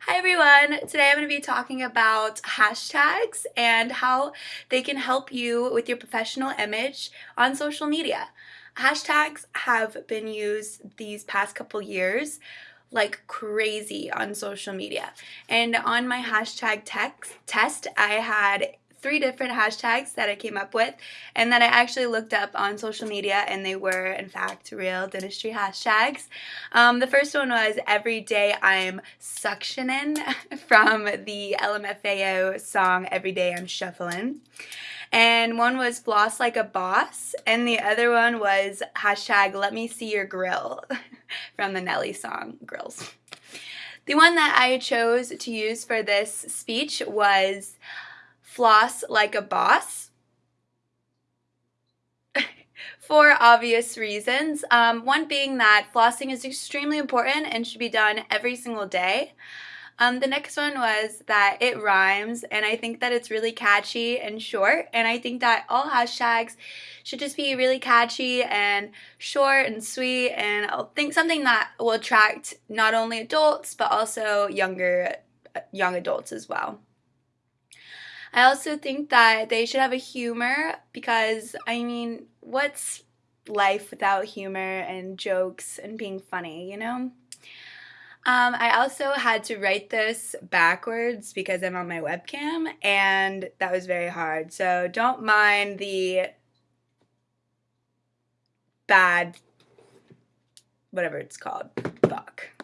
Hi everyone! Today I'm going to be talking about hashtags and how they can help you with your professional image on social media. Hashtags have been used these past couple years like crazy on social media. And on my hashtag text, test, I had three different hashtags that I came up with and that I actually looked up on social media and they were in fact real dentistry hashtags. Um, the first one was every day I'm suctioning from the LMFAO song Every Day I'm Shuffling. And one was floss like a boss and the other one was hashtag let me see your grill from the Nelly song Grillz. The one that I chose to use for this speech was floss like a boss for obvious reasons. Um, one being that flossing is extremely important and should be done every single day. Um, the next one was that it rhymes and I think that it's really catchy and short and I think that all hashtags should just be really catchy and short and sweet and I think something that will attract not only adults but also younger young adults as well. I also think that they should have a humor because, I mean, what's life without humor and jokes and being funny, you know? Um, I also had to write this backwards because I'm on my webcam and that was very hard. So don't mind the bad, whatever it's called, fuck.